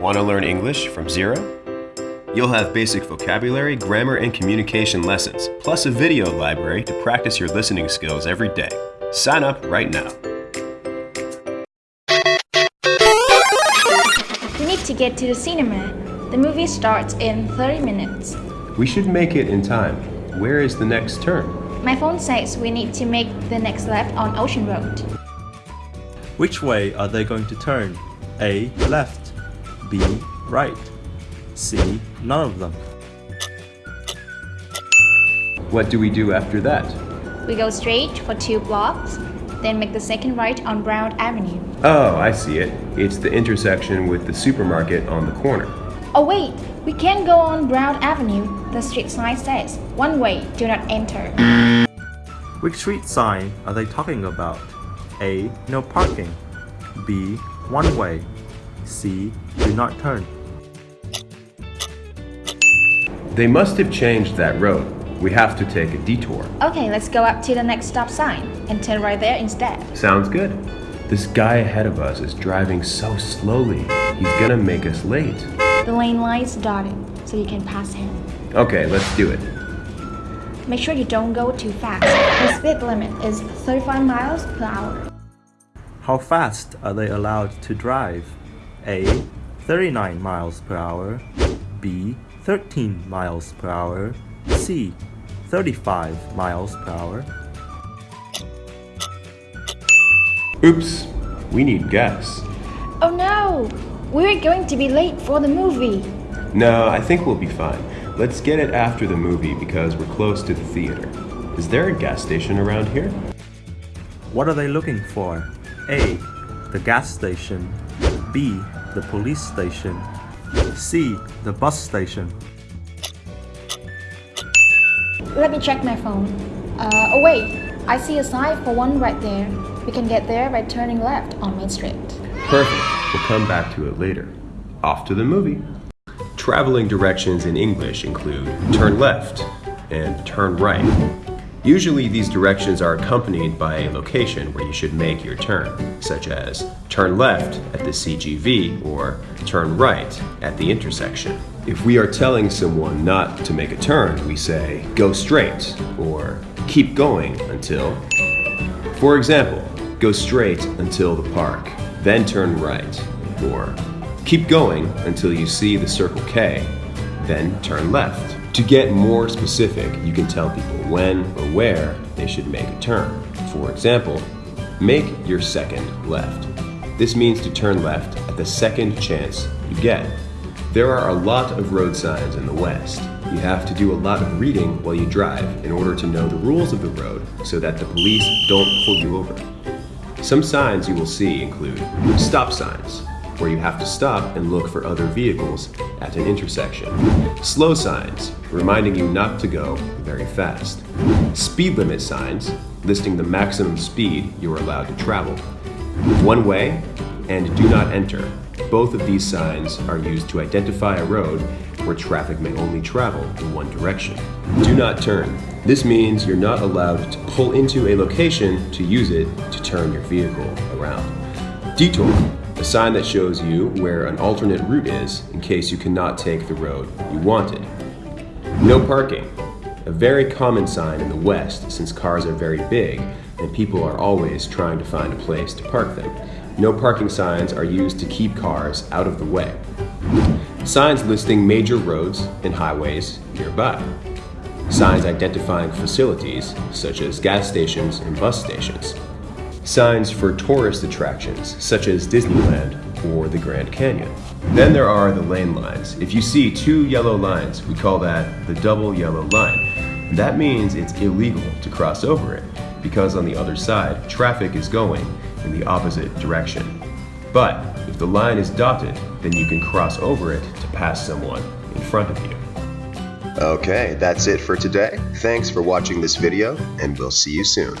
Want to learn English from zero? You'll have basic vocabulary, grammar, and communication lessons, plus a video library to practice your listening skills every day. Sign up right now. We need to get to the cinema. The movie starts in 30 minutes. We should make it in time. Where is the next turn? My phone says we need to make the next left on Ocean Road. Which way are they going to turn? A. Left. B. Right. C. None of them. What do we do after that? We go straight for two blocks, then make the second right on Brown Avenue. Oh, I see it. It's the intersection with the supermarket on the corner. Oh wait, we can't go on Brown Avenue. The street sign says, one way, do not enter. Which street sign are they talking about? A. No parking. B. One way. C. Do not turn. They must have changed that road. We have to take a detour. Okay, let's go up to the next stop sign and turn right there instead. Sounds good. This guy ahead of us is driving so slowly. He's gonna make us late. The lane lights dotted, so you can pass him. Okay, let's do it. Make sure you don't go too fast. The speed limit is 35 miles per hour. How fast are they allowed to drive? A. 39 miles per hour. B. 13 miles per hour. C. 35 miles per hour. Oops, we need gas. Oh no! We're going to be late for the movie. No, I think we'll be fine. Let's get it after the movie because we're close to the theater. Is there a gas station around here? What are they looking for? A. The gas station. B. The police station. C. The bus station. Let me check my phone. Uh, oh wait, I see a sign for one right there. We can get there by turning left on Main Street. Perfect. We'll come back to it later. Off to the movie. Traveling directions in English include turn left and turn right. Usually these directions are accompanied by a location where you should make your turn, such as turn left at the CGV or turn right at the intersection. If we are telling someone not to make a turn, we say go straight or keep going until. For example, go straight until the park, then turn right, or keep going until you see the Circle K, then turn left. To get more specific, you can tell people when or where they should make a turn. For example, make your second left. This means to turn left at the second chance you get. There are a lot of road signs in the West. You have to do a lot of reading while you drive in order to know the rules of the road so that the police don't pull you over. Some signs you will see include stop signs, where you have to stop and look for other vehicles at an intersection. Slow signs, reminding you not to go very fast. Speed limit signs, listing the maximum speed you are allowed to travel. One way and do not enter. Both of these signs are used to identify a road where traffic may only travel in one direction. Do not turn. This means you're not allowed to pull into a location to use it to turn your vehicle around. Detour, a sign that shows you where an alternate route is in case you cannot take the road you wanted. No parking, a very common sign in the West since cars are very big and people are always trying to find a place to park them. No parking signs are used to keep cars out of the way. Signs listing major roads and highways nearby. Signs identifying facilities such as gas stations and bus stations. Signs for tourist attractions such as Disneyland or the Grand Canyon. Then there are the lane lines. If you see two yellow lines, we call that the double yellow line. That means it's illegal to cross over it because on the other side, traffic is going in the opposite direction. But if the line is dotted, then you can cross over it to pass someone in front of you. Okay, that's it for today. Thanks for watching this video, and we'll see you soon.